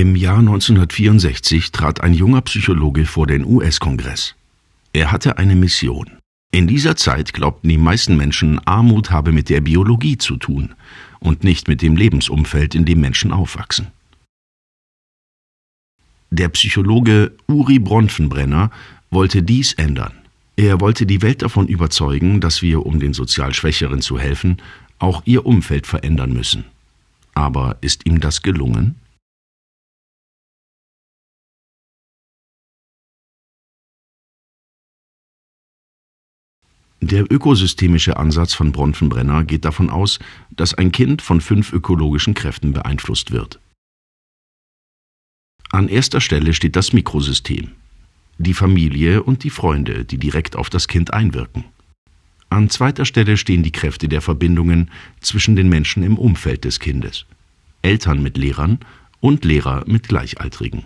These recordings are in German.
Im Jahr 1964 trat ein junger Psychologe vor den US-Kongress. Er hatte eine Mission. In dieser Zeit glaubten die meisten Menschen, Armut habe mit der Biologie zu tun und nicht mit dem Lebensumfeld, in dem Menschen aufwachsen. Der Psychologe Uri Bronfenbrenner wollte dies ändern. Er wollte die Welt davon überzeugen, dass wir, um den sozial Schwächeren zu helfen, auch ihr Umfeld verändern müssen. Aber ist ihm das gelungen? Der ökosystemische Ansatz von Bronfenbrenner geht davon aus, dass ein Kind von fünf ökologischen Kräften beeinflusst wird. An erster Stelle steht das Mikrosystem, die Familie und die Freunde, die direkt auf das Kind einwirken. An zweiter Stelle stehen die Kräfte der Verbindungen zwischen den Menschen im Umfeld des Kindes, Eltern mit Lehrern und Lehrer mit Gleichaltrigen.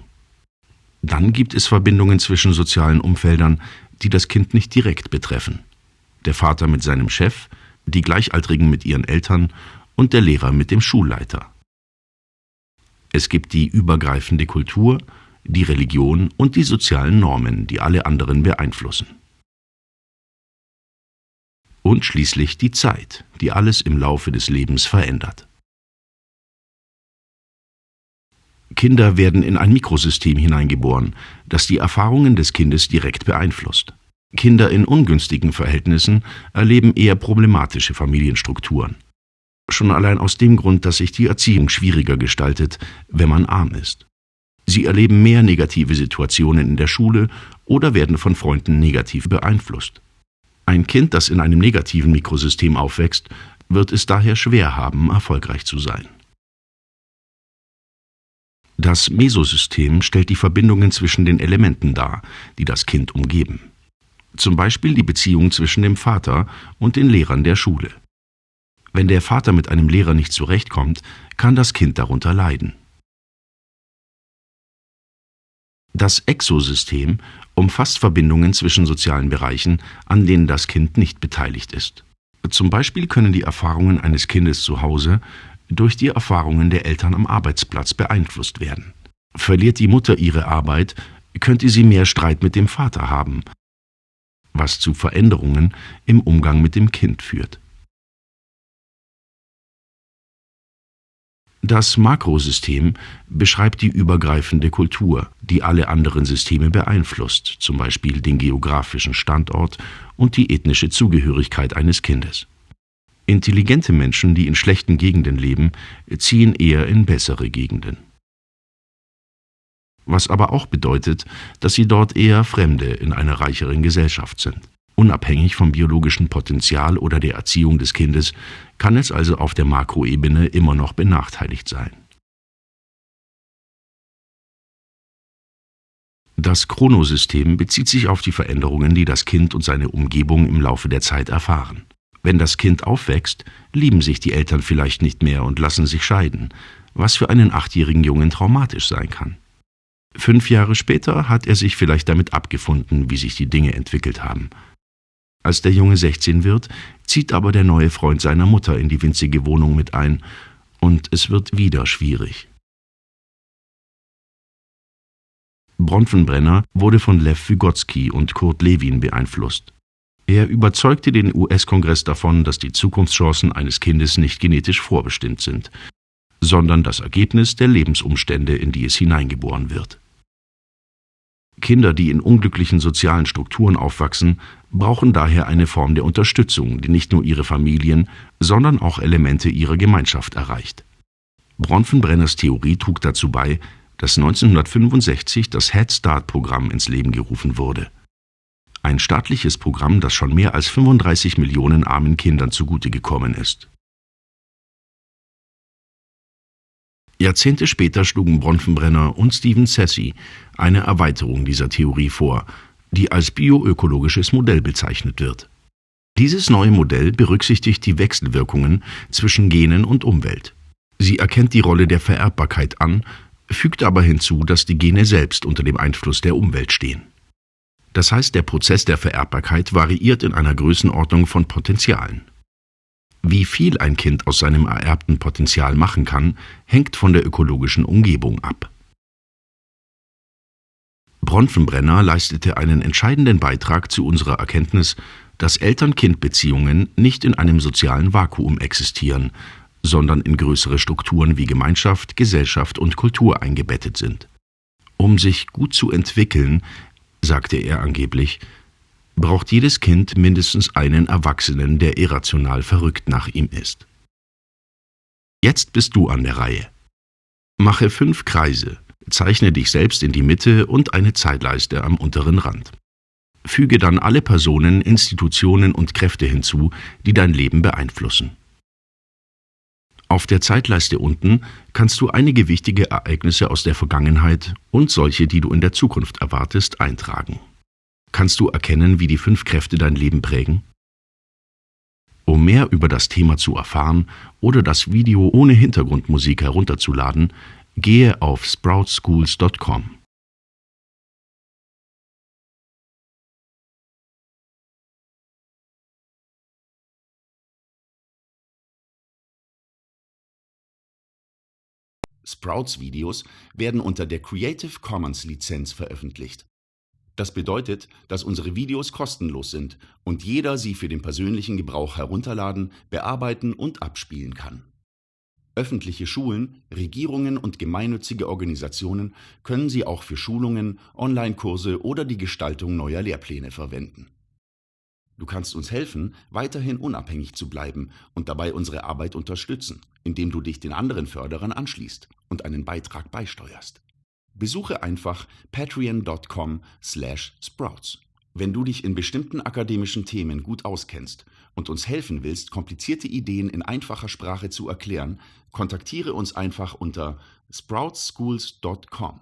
Dann gibt es Verbindungen zwischen sozialen Umfeldern, die das Kind nicht direkt betreffen der Vater mit seinem Chef, die Gleichaltrigen mit ihren Eltern und der Lehrer mit dem Schulleiter. Es gibt die übergreifende Kultur, die Religion und die sozialen Normen, die alle anderen beeinflussen. Und schließlich die Zeit, die alles im Laufe des Lebens verändert. Kinder werden in ein Mikrosystem hineingeboren, das die Erfahrungen des Kindes direkt beeinflusst. Kinder in ungünstigen Verhältnissen erleben eher problematische Familienstrukturen. Schon allein aus dem Grund, dass sich die Erziehung schwieriger gestaltet, wenn man arm ist. Sie erleben mehr negative Situationen in der Schule oder werden von Freunden negativ beeinflusst. Ein Kind, das in einem negativen Mikrosystem aufwächst, wird es daher schwer haben, erfolgreich zu sein. Das Mesosystem stellt die Verbindungen zwischen den Elementen dar, die das Kind umgeben zum Beispiel die Beziehung zwischen dem Vater und den Lehrern der Schule. Wenn der Vater mit einem Lehrer nicht zurechtkommt, kann das Kind darunter leiden. Das Exosystem umfasst Verbindungen zwischen sozialen Bereichen, an denen das Kind nicht beteiligt ist. Zum Beispiel können die Erfahrungen eines Kindes zu Hause durch die Erfahrungen der Eltern am Arbeitsplatz beeinflusst werden. Verliert die Mutter ihre Arbeit, könnte sie mehr Streit mit dem Vater haben, was zu Veränderungen im Umgang mit dem Kind führt. Das Makrosystem beschreibt die übergreifende Kultur, die alle anderen Systeme beeinflusst, zum Beispiel den geografischen Standort und die ethnische Zugehörigkeit eines Kindes. Intelligente Menschen, die in schlechten Gegenden leben, ziehen eher in bessere Gegenden was aber auch bedeutet, dass sie dort eher Fremde in einer reicheren Gesellschaft sind. Unabhängig vom biologischen Potenzial oder der Erziehung des Kindes kann es also auf der Makroebene immer noch benachteiligt sein. Das Chronosystem bezieht sich auf die Veränderungen, die das Kind und seine Umgebung im Laufe der Zeit erfahren. Wenn das Kind aufwächst, lieben sich die Eltern vielleicht nicht mehr und lassen sich scheiden, was für einen achtjährigen Jungen traumatisch sein kann. Fünf Jahre später hat er sich vielleicht damit abgefunden, wie sich die Dinge entwickelt haben. Als der Junge 16 wird, zieht aber der neue Freund seiner Mutter in die winzige Wohnung mit ein, und es wird wieder schwierig. Bronfenbrenner wurde von Lev Vygotsky und Kurt Lewin beeinflusst. Er überzeugte den US-Kongress davon, dass die Zukunftschancen eines Kindes nicht genetisch vorbestimmt sind, sondern das Ergebnis der Lebensumstände, in die es hineingeboren wird. Kinder, die in unglücklichen sozialen Strukturen aufwachsen, brauchen daher eine Form der Unterstützung, die nicht nur ihre Familien, sondern auch Elemente ihrer Gemeinschaft erreicht. Bronfenbrenners Theorie trug dazu bei, dass 1965 das Head Start-Programm ins Leben gerufen wurde. Ein staatliches Programm, das schon mehr als 35 Millionen armen Kindern zugute gekommen ist. Jahrzehnte später schlugen Bronfenbrenner und Stephen Sassy eine Erweiterung dieser Theorie vor, die als bioökologisches Modell bezeichnet wird. Dieses neue Modell berücksichtigt die Wechselwirkungen zwischen Genen und Umwelt. Sie erkennt die Rolle der Vererbbarkeit an, fügt aber hinzu, dass die Gene selbst unter dem Einfluss der Umwelt stehen. Das heißt, der Prozess der Vererbbarkeit variiert in einer Größenordnung von Potentialen. Wie viel ein Kind aus seinem ererbten Potenzial machen kann, hängt von der ökologischen Umgebung ab. Bronfenbrenner leistete einen entscheidenden Beitrag zu unserer Erkenntnis, dass Eltern-Kind-Beziehungen nicht in einem sozialen Vakuum existieren, sondern in größere Strukturen wie Gemeinschaft, Gesellschaft und Kultur eingebettet sind. Um sich gut zu entwickeln, sagte er angeblich, braucht jedes Kind mindestens einen Erwachsenen, der irrational verrückt nach ihm ist. Jetzt bist du an der Reihe. Mache fünf Kreise, zeichne dich selbst in die Mitte und eine Zeitleiste am unteren Rand. Füge dann alle Personen, Institutionen und Kräfte hinzu, die dein Leben beeinflussen. Auf der Zeitleiste unten kannst du einige wichtige Ereignisse aus der Vergangenheit und solche, die du in der Zukunft erwartest, eintragen. Kannst du erkennen, wie die fünf Kräfte dein Leben prägen? Um mehr über das Thema zu erfahren oder das Video ohne Hintergrundmusik herunterzuladen, gehe auf sproutschools.com. Sprouts-Videos werden unter der Creative Commons Lizenz veröffentlicht. Das bedeutet, dass unsere Videos kostenlos sind und jeder sie für den persönlichen Gebrauch herunterladen, bearbeiten und abspielen kann. Öffentliche Schulen, Regierungen und gemeinnützige Organisationen können sie auch für Schulungen, Online-Kurse oder die Gestaltung neuer Lehrpläne verwenden. Du kannst uns helfen, weiterhin unabhängig zu bleiben und dabei unsere Arbeit unterstützen, indem du dich den anderen Förderern anschließt und einen Beitrag beisteuerst. Besuche einfach patreon.com/sprouts. Wenn du dich in bestimmten akademischen Themen gut auskennst und uns helfen willst, komplizierte Ideen in einfacher Sprache zu erklären, kontaktiere uns einfach unter sproutsschools.com.